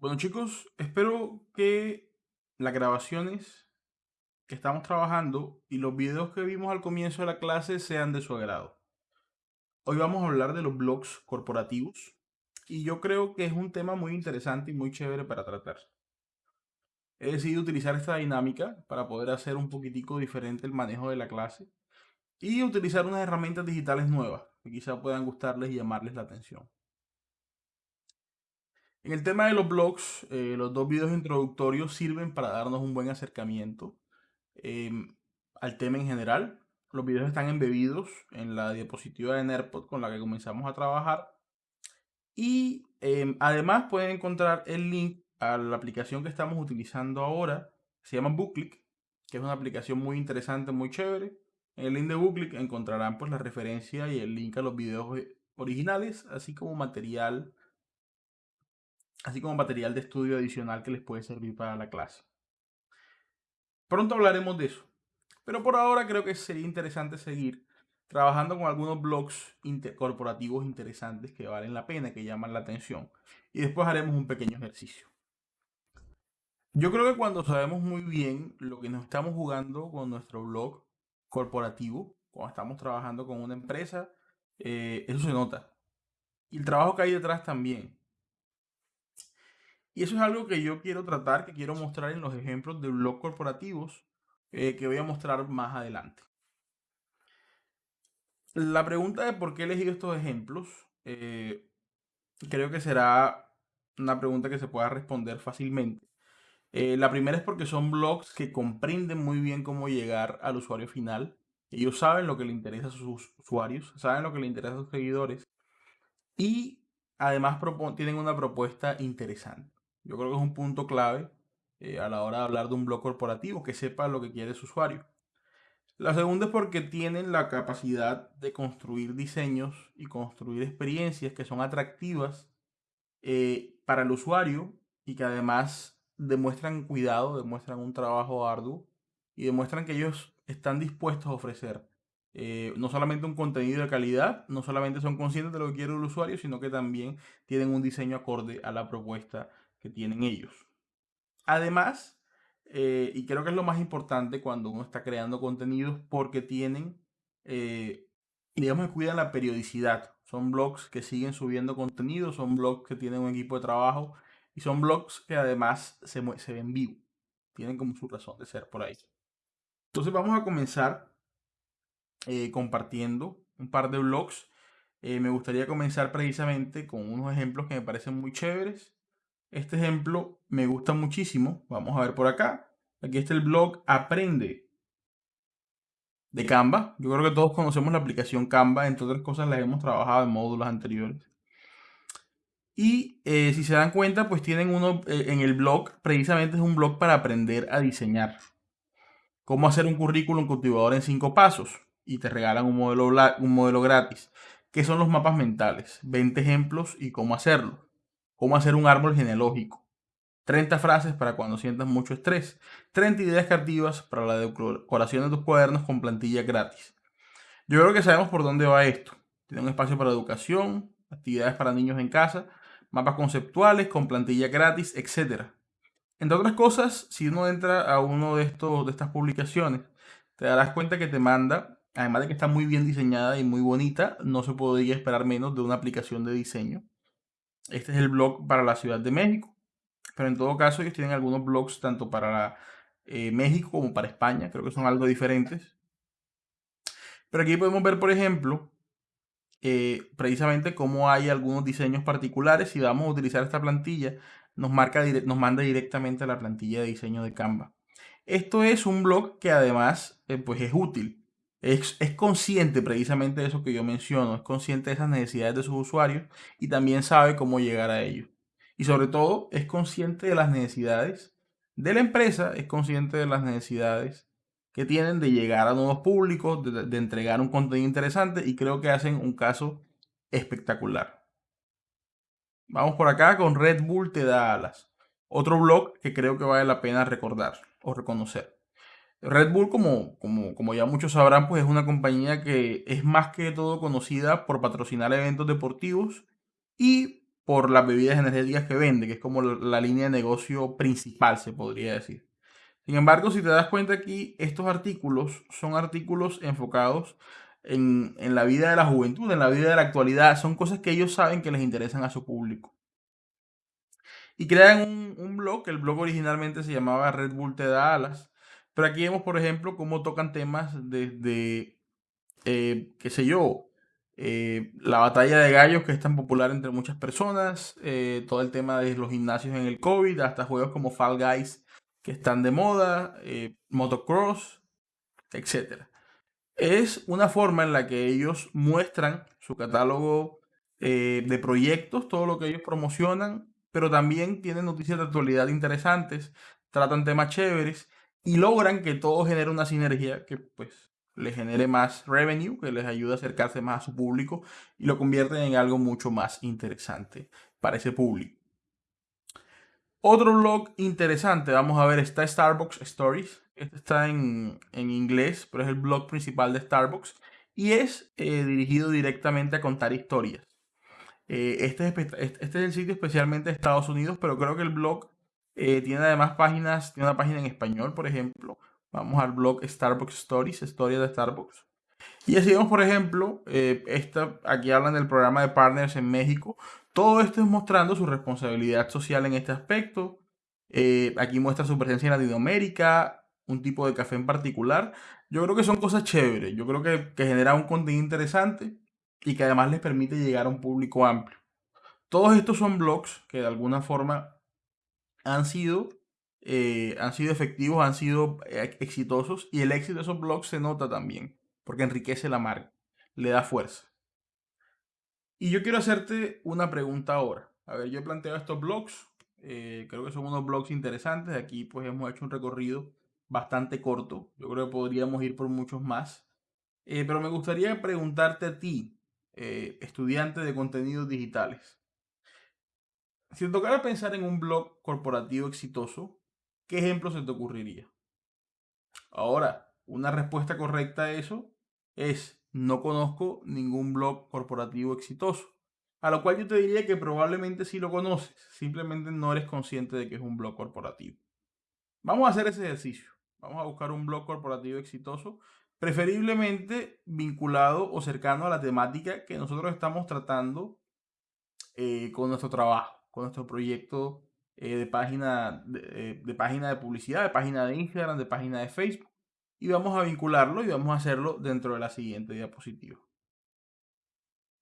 Bueno chicos, espero que las grabaciones que estamos trabajando y los videos que vimos al comienzo de la clase sean de su agrado. Hoy vamos a hablar de los blogs corporativos y yo creo que es un tema muy interesante y muy chévere para tratar. He decidido utilizar esta dinámica para poder hacer un poquitico diferente el manejo de la clase y utilizar unas herramientas digitales nuevas que quizá puedan gustarles y llamarles la atención. En el tema de los blogs, eh, los dos videos introductorios sirven para darnos un buen acercamiento em, al tema en general. Los videos están embebidos en la diapositiva de NERPOD con la que comenzamos a trabajar. Y em, además pueden encontrar el link a la aplicación que estamos utilizando ahora. Se llama Bookclick, que es una aplicación muy interesante, muy chévere. En el link de Bookclick encontrarán pues la referencia y el link a los videos eh, originales, así como material así como material de estudio adicional que les puede servir para la clase. Pronto hablaremos de eso, pero por ahora creo que sería interesante seguir trabajando con algunos blogs corporativos interesantes que valen la pena, que llaman la atención, y después haremos un pequeño ejercicio. Yo creo que cuando sabemos muy bien lo que nos estamos jugando con nuestro blog corporativo, cuando estamos trabajando con una empresa, eh, eso se nota. Y el trabajo que hay detrás también. Y eso es algo que yo quiero tratar, que quiero mostrar en los ejemplos de blog corporativos eh, que voy a mostrar más adelante. La pregunta de por qué he elegido estos ejemplos, eh, creo que será una pregunta que se pueda responder fácilmente. Eh, la primera es porque son blogs que comprenden muy bien cómo llegar al usuario final. Ellos saben lo que le interesa a sus usuarios, saben lo que le interesa a sus seguidores y además tienen una propuesta interesante. Yo creo que es un punto clave eh, a la hora de hablar de un blog corporativo, que sepa lo que quiere su usuario. La segunda es porque tienen la capacidad de construir diseños y construir experiencias que son atractivas eh, para el usuario y que además demuestran cuidado, demuestran un trabajo arduo y demuestran que ellos están dispuestos a ofrecer eh, no solamente un contenido de calidad, no solamente son conscientes de lo que quiere el usuario, sino que también tienen un diseño acorde a la propuesta que tienen ellos. Además, eh, y creo que es lo más importante cuando uno está creando contenidos, porque tienen, eh, digamos que cuidan la periodicidad. Son blogs que siguen subiendo contenido, son blogs que tienen un equipo de trabajo y son blogs que además se, se ven vivo. Tienen como su razón de ser por ahí. Entonces vamos a comenzar eh, compartiendo un par de blogs. me gustaría comenzar precisamente con unos ejemplos que me parecen muy chéveres este ejemplo me gusta muchísimo. Vamos a ver por acá. Aquí está el blog Aprende de Canva. Yo creo que todos conocemos la aplicación Canva. Entre otras cosas, la hemos trabajado en módulos anteriores. Y eh, si se dan cuenta, pues tienen uno eh, en el blog. Precisamente es un blog para aprender a diseñar. Cómo hacer un currículum cultivador en cinco pasos. Y te regalan un modelo, un modelo gratis. ¿Qué son los mapas mentales? 20 ejemplos y cómo hacerlo cómo hacer un árbol genealógico, 30 frases para cuando sientas mucho estrés, 30 ideas creativas para la decoración de tus cuadernos con plantilla gratis. Yo creo que sabemos por dónde va esto. Tiene un espacio para educación, actividades para niños en casa, mapas conceptuales con plantilla gratis, etc. Entre otras cosas, si uno entra a uno de, estos, de estas publicaciones, te darás cuenta que te manda, además de que está muy bien diseñada y muy bonita, no se podría esperar menos de una aplicación de diseño este es el blog para la Ciudad de México. Pero en todo caso, ellos tienen algunos blogs tanto para eh, México como para España. Creo que son algo diferentes. Pero aquí podemos ver, por ejemplo, eh, precisamente cómo hay algunos diseños particulares. Si vamos a utilizar esta plantilla, nos, marca, nos manda directamente a la plantilla de diseño de Canva. Esto es un blog que además eh, pues es útil es, consciente precisamente de eso que yo menciono, es consciente de esas necesidades de sus usuarios y también sabe cómo llegar a ellos. Y sobre todo es consciente de las necesidades de la empresa, es consciente de las necesidades que tienen de llegar a nuevos públicos, de, entregar un contenido interesante y creo que hacen un caso espectacular. Vamos por acá con Red Bull te da alas. Otro blog que creo que vale la pena recordar o reconocer. Red Bull, como, como, como ya muchos sabrán, pues es una compañía que es más que todo conocida por patrocinar eventos deportivos y por las bebidas energéticas que vende, que es como la línea de negocio principal, se podría decir. Sin embargo, si te das cuenta aquí, estos artículos son artículos enfocados en, la vida de la juventud, en la vida de la actualidad. Son cosas que ellos saben que les interesan a su público. Y crean un, blog, el blog originalmente se llamaba Red Bull Te da alas. Pero aquí vemos, por ejemplo, cómo tocan temas desde, eh, qué sé yo, eh, la batalla de gallos que es tan popular entre muchas personas, eh, todo el tema de los gimnasios en el COVID, hasta juegos como Fall Guys que están de moda, motocross, etc. Es una forma en la que ellos muestran su catálogo de proyectos, todo lo que ellos promocionan, pero también tienen noticias de actualidad interesantes, tratan temas chéveres y logran que todo genere una sinergia que pues les genere más revenue, que les ayude a acercarse más a su público y lo convierten en algo mucho más interesante para ese público. Otro blog interesante, vamos a ver, está Starbucks Stories. Este está en, inglés, pero es el blog principal de Starbucks y es eh, dirigido directamente a contar historias. Eh, este, es, este es el sitio especialmente de Estados Unidos, pero creo que el blog eh, tiene además páginas, tiene una página en español, por ejemplo, Vamos al blog Starbucks Stories, historia de Starbucks. Y así vemos, por ejemplo, eh, esta, aquí hablan del programa de partners en México. Todo esto es mostrando su responsabilidad social en este aspecto. Eh, aquí muestra su presencia en Latinoamérica, un tipo de café en particular. Yo creo que son cosas chéveres. Yo creo que, que genera un contenido interesante y que además les permite llegar a un público amplio. Todos estos son blogs que de alguna forma han sido eh, han sido efectivos, han sido eh, exitosos y el éxito de esos blogs se nota también, porque enriquece la marca, le da fuerza. Y yo quiero hacerte una pregunta ahora. A ver, yo he planteado estos blogs, eh, creo que son unos blogs interesantes, aquí pues hemos hecho un recorrido bastante corto, yo creo que podríamos ir por muchos más, pero me gustaría preguntarte a ti, estudiante de contenidos digitales, si te tocara pensar en un blog corporativo exitoso, ¿qué ejemplo se te ocurriría? Ahora, una respuesta correcta a eso es no conozco ningún blog corporativo exitoso. A lo cual yo te diría que probablemente sí lo conoces, simplemente no eres consciente de que es un blog corporativo. Vamos a hacer ese ejercicio. Vamos a buscar un blog corporativo exitoso, preferiblemente vinculado o cercano a la temática que nosotros estamos tratando eh, con nuestro trabajo, con nuestro proyecto eh, de, página, eh, de, página de publicidad, de página de Instagram, de página de Facebook. Y vamos a vincularlo y vamos a hacerlo dentro de la siguiente diapositiva.